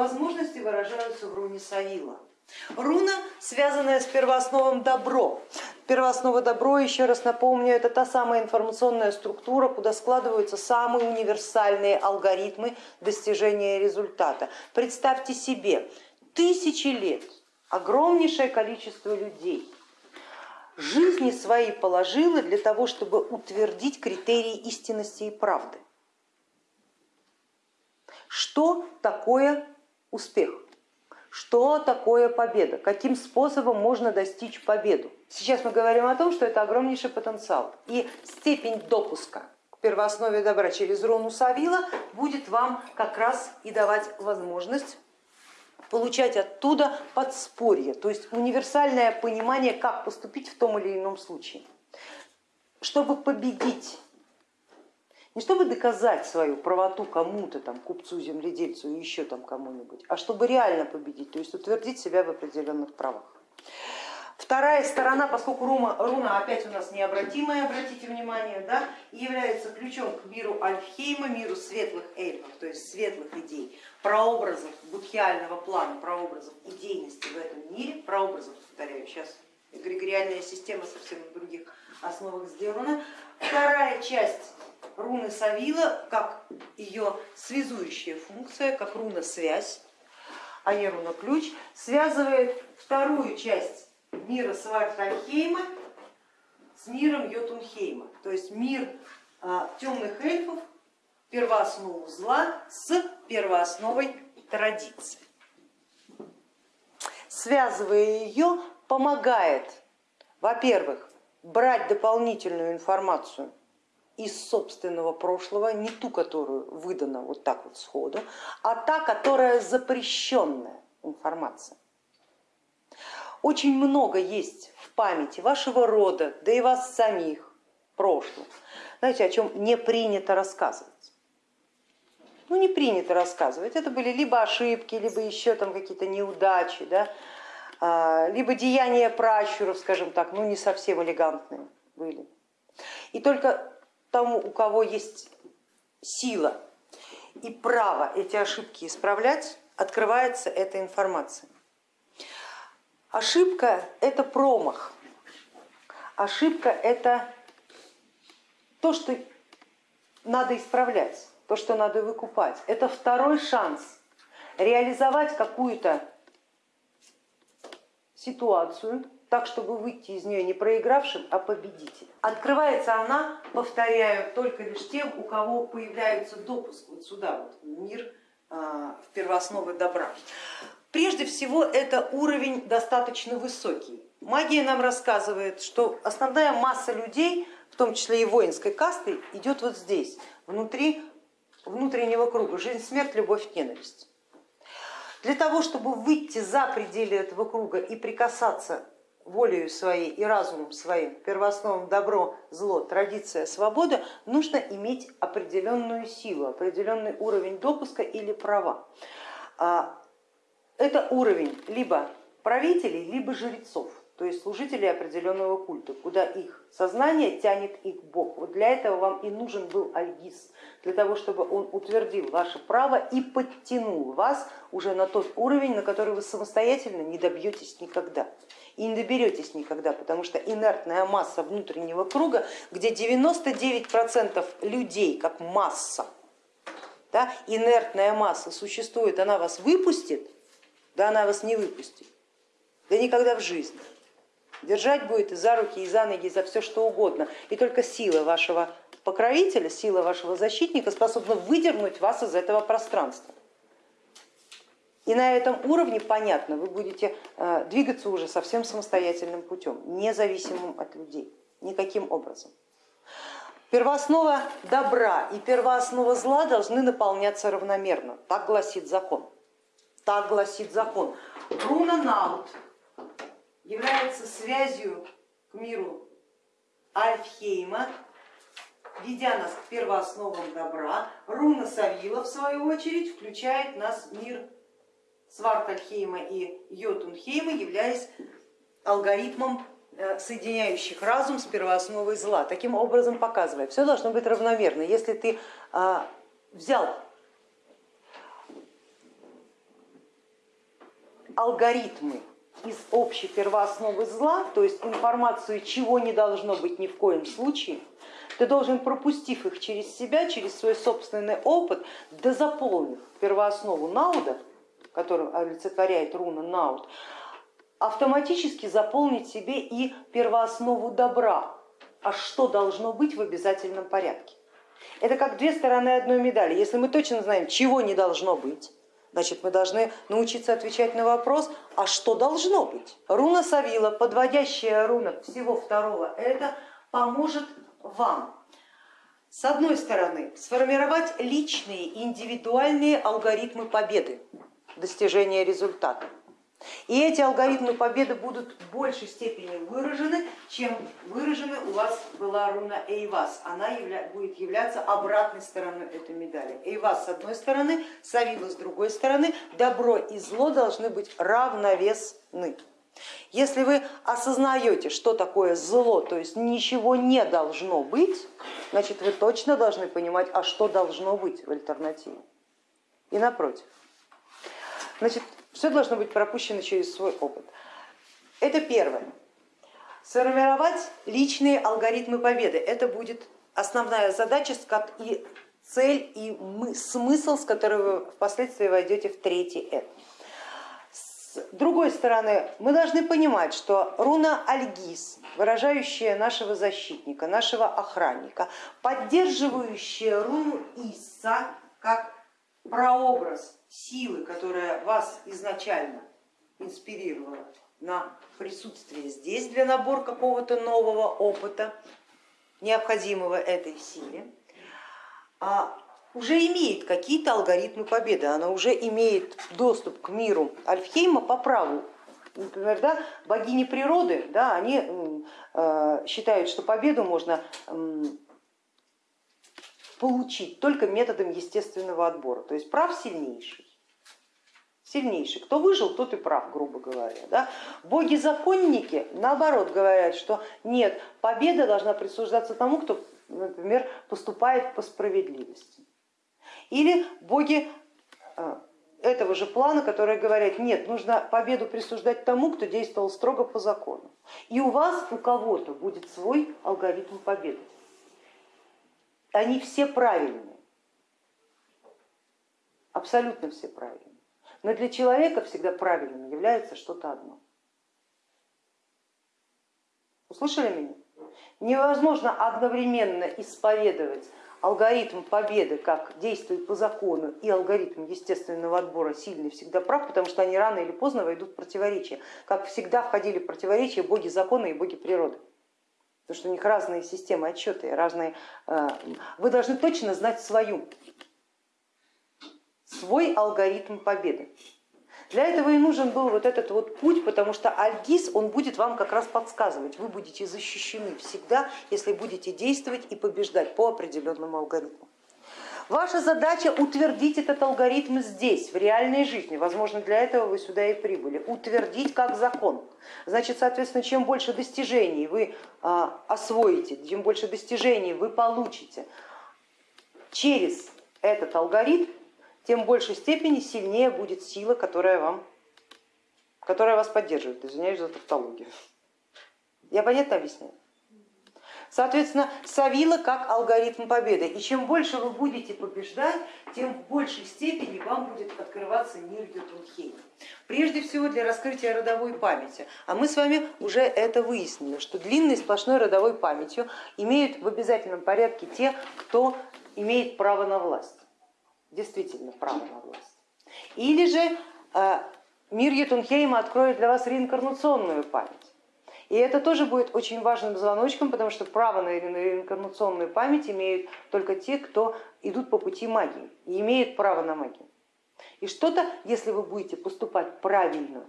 возможности выражаются в руне Савила. Руна, связанная с первоосновом добро. Первооснова добро, еще раз напомню, это та самая информационная структура, куда складываются самые универсальные алгоритмы достижения результата. Представьте себе, тысячи лет, огромнейшее количество людей жизни свои положило для того, чтобы утвердить критерии истинности и правды. Что такое успех? Что такое победа? Каким способом можно достичь победу? Сейчас мы говорим о том, что это огромнейший потенциал. И степень допуска к первооснове добра через руну Савила будет вам как раз и давать возможность получать оттуда подспорье, то есть универсальное понимание, как поступить в том или ином случае. Чтобы победить чтобы доказать свою правоту кому-то, там, купцу, земледельцу и еще там кому-нибудь, а чтобы реально победить, то есть утвердить себя в определенных правах. Вторая сторона, поскольку руна, руна опять у нас необратимая, обратите внимание, да, является ключом к миру Альфхейма, миру светлых эльфов, то есть светлых идей, прообразов будхиального плана, прообразов идейности в этом мире, прообразов, повторяю, сейчас эгрегориальная система совсем на других основах сделана. Вторая часть руны Савила, как ее связующая функция, как руна связь, а не руна ключ, связывает вторую часть мира Свартальхейма с миром Йотунхейма, то есть мир а, темных эльфов, первооснову зла с первоосновой традиции. Связывая ее, помогает, во-первых, брать дополнительную информацию из собственного прошлого, не ту, которую выдана вот так вот сходу, а та, которая запрещенная информация. Очень много есть в памяти вашего рода, да и вас самих прошлого, знаете, о чем не принято рассказывать. Ну не принято рассказывать, это были либо ошибки, либо еще там какие-то неудачи, да, а, либо деяния пращуров, скажем так, ну не совсем элегантные были. И только тому, у кого есть сила и право эти ошибки исправлять, открывается эта информация. Ошибка это промах, ошибка это то, что надо исправлять, то, что надо выкупать. Это второй шанс реализовать какую-то ситуацию, так, чтобы выйти из нее не проигравшим, а победителем. Открывается она, повторяю, только лишь тем, у кого появляется допуск вот сюда, вот, в мир а, в первоосновы добра. Прежде всего это уровень достаточно высокий. Магия нам рассказывает, что основная масса людей, в том числе и воинской касты, идет вот здесь, внутри внутреннего круга, жизнь, смерть, любовь, ненависть. Для того, чтобы выйти за пределы этого круга и прикасаться волею своей и разумом своим, первоосновам добро, зло, традиция, свобода, нужно иметь определенную силу, определенный уровень допуска или права. А, это уровень либо правителей, либо жрецов, то есть служителей определенного культа, куда их сознание тянет их Бог. Вот для этого вам и нужен был Альгиз, для того, чтобы он утвердил ваше право и подтянул вас уже на тот уровень, на который вы самостоятельно не добьетесь никогда и не доберетесь никогда, потому что инертная масса внутреннего круга, где 99% людей как масса, да, инертная масса существует, она вас выпустит, да она вас не выпустит, да никогда в жизни. Держать будет и за руки, и за ноги, и за все что угодно. И только сила вашего покровителя, сила вашего защитника способна выдернуть вас из этого пространства. И на этом уровне, понятно, вы будете э, двигаться уже совсем самостоятельным путем, независимым от людей, никаким образом. Первооснова добра и первооснова зла должны наполняться равномерно, так гласит закон. Так гласит закон. Руна Наут является связью к миру Альфхейма, ведя нас к первоосновам добра. Руна Савила, в свою очередь, включает нас в мир Свартальхейма и Йотунхейма, являясь алгоритмом э, соединяющих разум с первоосновой зла, таким образом показывая, все должно быть равномерно. Если ты а, взял алгоритмы из общей первоосновы зла, то есть информацию, чего не должно быть ни в коем случае, ты должен, пропустив их через себя, через свой собственный опыт, да заполнив первооснову Науда, которую олицетворяет руна Науд, автоматически заполнить себе и первооснову добра, а что должно быть в обязательном порядке. Это как две стороны одной медали. Если мы точно знаем, чего не должно быть, значит мы должны научиться отвечать на вопрос, а что должно быть. Руна Савила, подводящая руна всего второго, это поможет вам с одной стороны сформировать личные индивидуальные алгоритмы победы, достижения результата. И эти алгоритмы победы будут в большей степени выражены, чем выражены у вас была руна Эйвас. Она явля, будет являться обратной стороной этой медали. Эйвас с одной стороны, Савила с другой стороны. Добро и зло должны быть равновесны. Если вы осознаете, что такое зло, то есть ничего не должно быть, значит вы точно должны понимать, а что должно быть в альтернативе. И напротив. Значит, все должно быть пропущено через свой опыт. Это первое. Сформировать личные алгоритмы победы. Это будет основная задача и цель и смысл, с которой вы впоследствии войдете в третий этап. С другой стороны, мы должны понимать, что руна Альгиз, выражающая нашего защитника, нашего охранника, поддерживающая руну Иса как прообраз силы, которая вас изначально инспирировала на присутствие здесь для набора какого-то нового опыта, необходимого этой силе, а уже имеет какие-то алгоритмы победы, она уже имеет доступ к миру Альфхейма по праву. Например, да, богини природы, да, они э, считают, что победу можно получить только методом естественного отбора, то есть прав сильнейший. Сильнейший. Кто выжил, тот и прав, грубо говоря. Да? Боги-законники наоборот говорят, что нет, победа должна присуждаться тому, кто, например, поступает по справедливости. Или боги э, этого же плана, которые говорят, нет, нужно победу присуждать тому, кто действовал строго по закону. И у вас, у кого-то будет свой алгоритм победы. Они все правильные, абсолютно все правильные. Но для человека всегда правильным является что-то одно. Услышали меня? Невозможно одновременно исповедовать алгоритм победы, как действует по закону, и алгоритм естественного отбора сильный всегда прав, потому что они рано или поздно войдут в противоречие. Как всегда входили в противоречие боги закона и боги природы. Потому что у них разные системы отчета, разные... Э, вы должны точно знать свою, свой алгоритм победы. Для этого и нужен был вот этот вот путь, потому что Альгиз, он будет вам как раз подсказывать, вы будете защищены всегда, если будете действовать и побеждать по определенному алгоритму. Ваша задача утвердить этот алгоритм здесь, в реальной жизни. Возможно, для этого вы сюда и прибыли. Утвердить как закон. Значит, соответственно, чем больше достижений вы а, освоите, чем больше достижений вы получите через этот алгоритм, тем большей степени сильнее будет сила, которая, вам, которая вас поддерживает. Извиняюсь за тавтологию. Я понятно объясняю? Соответственно, Савила как алгоритм победы. И чем больше вы будете побеждать, тем в большей степени вам будет открываться мир Ютунхейма. Прежде всего для раскрытия родовой памяти. А мы с вами уже это выяснили, что длинной сплошной родовой памятью имеют в обязательном порядке те, кто имеет право на власть действительно право на власть. Или же э, мир Етунхейма откроет для вас реинкарнационную память. И это тоже будет очень важным звоночком, потому что право на реинкарнационную память имеют только те, кто идут по пути магии и имеют право на магию. И что-то, если вы будете поступать правильно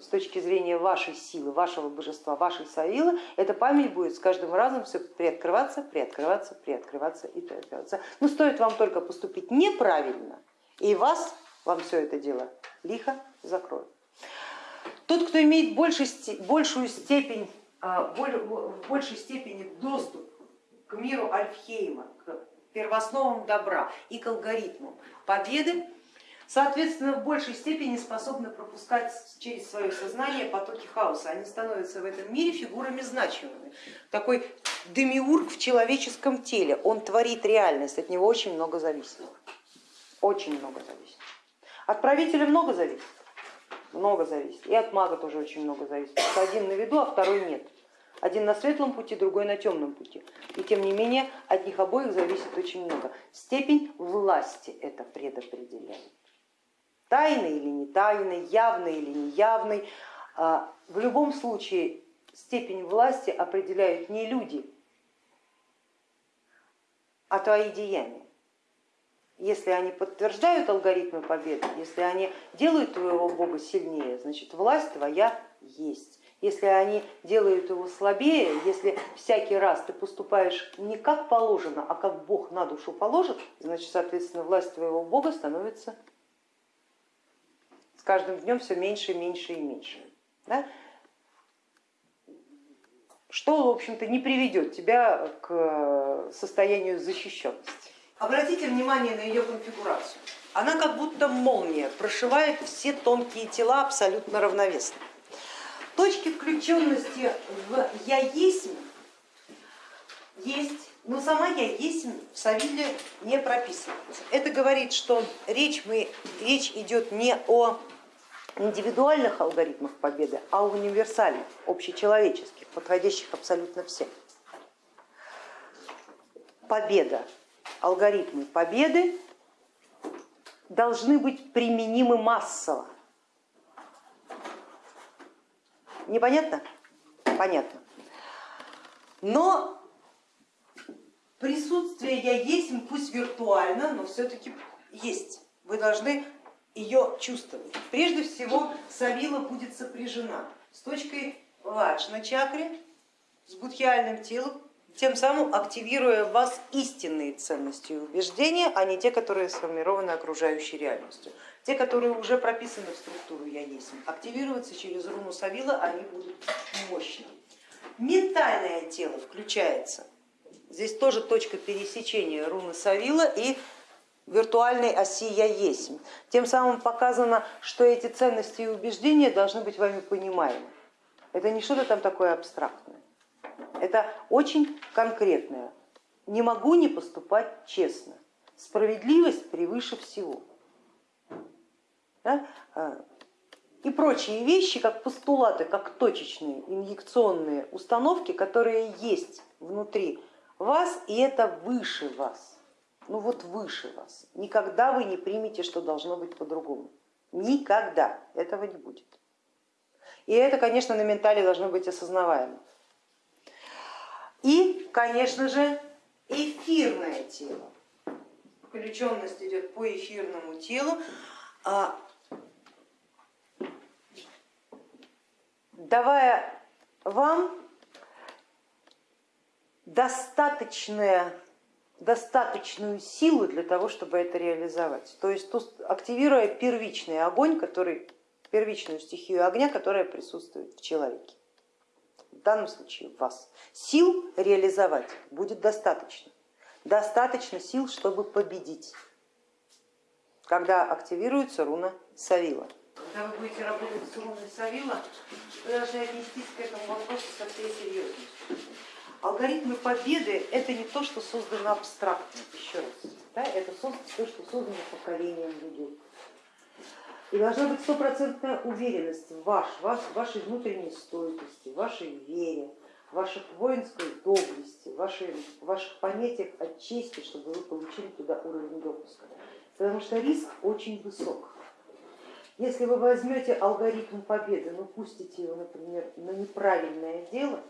с точки зрения вашей силы, вашего божества, вашей савилы, эта память будет с каждым разом все приоткрываться, приоткрываться, приоткрываться и приоткрываться. Но стоит вам только поступить неправильно, и вас, вам все это дело лихо закроют. Тот, кто имеет большую степень, а, в большей степени доступ к миру Альфхейма, к первоосновам добра и к алгоритмам победы, соответственно, в большей степени способны пропускать через свое сознание потоки хаоса. Они становятся в этом мире фигурами значимыми. Такой демиург в человеческом теле, он творит реальность, от него очень много зависит. Очень много зависит. От правителя много зависит, много зависит. И от мага тоже очень много зависит. Один на виду, а второй нет. Один на светлом пути, другой на темном пути. И тем не менее от них обоих зависит очень много. Степень власти это предопределяет. Тайный или не тайный, явный или неявный. А, в любом случае степень власти определяют не люди, а твои деяния. Если они подтверждают алгоритмы победы, если они делают твоего бога сильнее, значит власть твоя есть. Если они делают его слабее, если всякий раз ты поступаешь не как положено, а как Бог на душу положит, значит, соответственно, власть твоего Бога становится с каждым днем все меньше, меньше и меньше. Да? Что, в общем-то, не приведет тебя к состоянию защищенности. Обратите внимание на ее конфигурацию. Она как будто молния прошивает все тонкие тела абсолютно равновесно. Точки включенности в я есть есть, но сама я есть в Савиле не прописывается. Это говорит, что речь, мы, речь идет не о индивидуальных алгоритмах победы, а о универсальных, общечеловеческих, подходящих абсолютно всем. Победа, алгоритмы победы должны быть применимы массово. Непонятно? Понятно. Но присутствие я есть, пусть виртуально, но все-таки есть. Вы должны ее чувствовать. Прежде всего Савила будет сопряжена с точкой ладж на чакре, с будхиальным телом, тем самым активируя в вас истинные ценности и убеждения, а не те, которые сформированы окружающей реальностью. Те, которые уже прописаны в структуру я есть, активироваться через руну Савила они будут мощны. Ментальное тело включается. Здесь тоже точка пересечения руны Савила и виртуальной оси я есть. Тем самым показано, что эти ценности и убеждения должны быть вами понимаемы. Это не что-то там такое абстрактное. Это очень конкретное. Не могу не поступать честно. Справедливость превыше всего да, а, и прочие вещи, как постулаты, как точечные инъекционные установки, которые есть внутри вас, и это выше вас, ну вот выше вас. Никогда вы не примете, что должно быть по-другому. Никогда этого не будет. И это, конечно, на ментале должно быть осознаваемо. И, конечно же, эфирное тело. Включенность идет по эфирному телу. А давая вам достаточное, достаточную силу для того, чтобы это реализовать. То есть активируя первичный огонь, который, первичную стихию огня, которая присутствует в человеке. Данном случае вас. Сил реализовать будет достаточно. Достаточно сил, чтобы победить, когда активируется руна Савила когда вы будете работать с руной Савила, вы должны отнестись к этому вопросу со всей серьезностью. Алгоритмы победы это не то, что создано абстрактно, еще раз, да, это то, что создано поколением людей. И должна быть стопроцентная уверенность в, ваш, ваш, вашей внутренней стойкости, вашей вере, ваших воинской доблести, вашей, ваших понятиях о чести, чтобы вы получили туда уровень допуска. Потому что риск очень высок. Если вы возьмете алгоритм победы, но пустите его, например, на неправильное дело,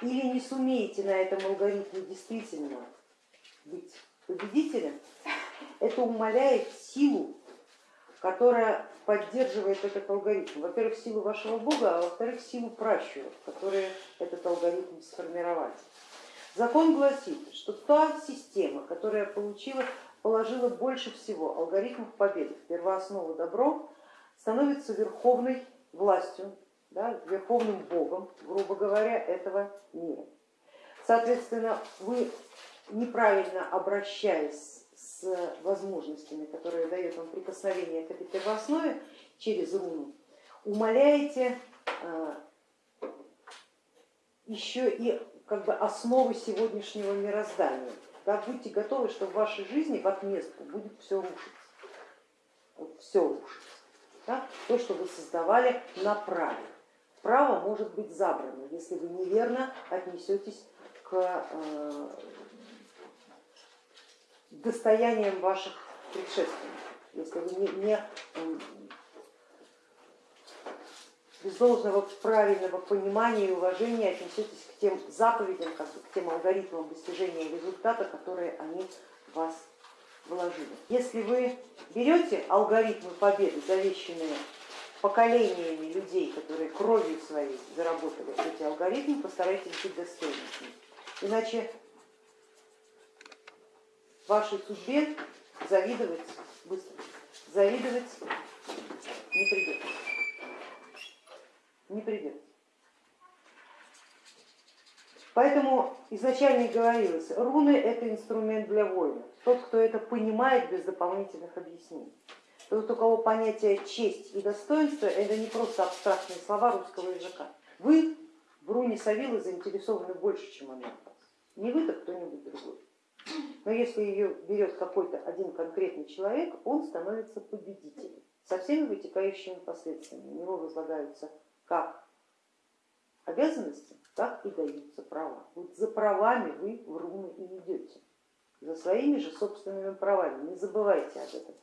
или не сумеете на этом алгоритме действительно быть победителем, это умаляет силу, которая поддерживает этот алгоритм. Во-первых, силу вашего бога, а во-вторых, силу пращуров, которые этот алгоритм сформировали. Закон гласит, что та система, которая получила, положила больше всего алгоритмов победы первооснову добро, становится верховной властью, да, верховным богом, грубо говоря, этого мира. Соответственно, вы неправильно обращаясь с возможностями, которые дает вам прикосновение к этой первооснове через руну, умаляете э, еще и как бы основы сегодняшнего мироздания. Да, будьте готовы, что в вашей жизни в отместку будет все рушиться. Вот все рушится. Да? То, что вы создавали на праве. Право может быть забрано, если вы неверно отнесетесь к достояниям ваших предшественников, если вы не, не без должного правильного понимания и уважения отнесетесь к тем заповедям, к тем алгоритмам достижения результата, которые они вас вложили. Если вы берете алгоритмы победы, завещанные поколениями людей, которые кровью своей заработали эти алгоритмы, постарайтесь быть достойными. Иначе вашей судьбе завидовать быстро, завидовать не придется. Не придется. Поэтому изначально и говорилось, руны это инструмент для воина. Тот, кто это понимает без дополнительных объяснений. Тот, у кого понятие честь и достоинство, это не просто абстрактные слова русского языка. Вы в руне Савилы заинтересованы больше, чем она. Не вы, так кто-нибудь другой. Но если ее берет какой-то один конкретный человек, он становится победителем со всеми вытекающими последствиями. У него возлагаются как обязанности, так и даются права. Вот за правами вы в руны и идете, за своими же собственными правами, не забывайте об этом.